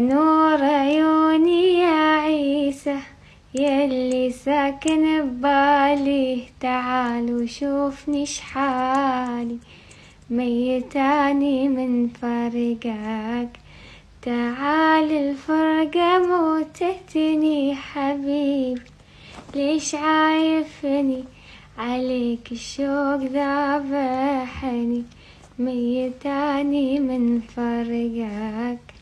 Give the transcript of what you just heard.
نور عيوني يا عيسى يلي ساكن ببالي. تعال وشوفني شحالي ميتاني من فرقك. تعال الفرقة موتتني حبيبي. ليش عايفني؟ عليك الشوق ذابحني ميتاني من فرقك.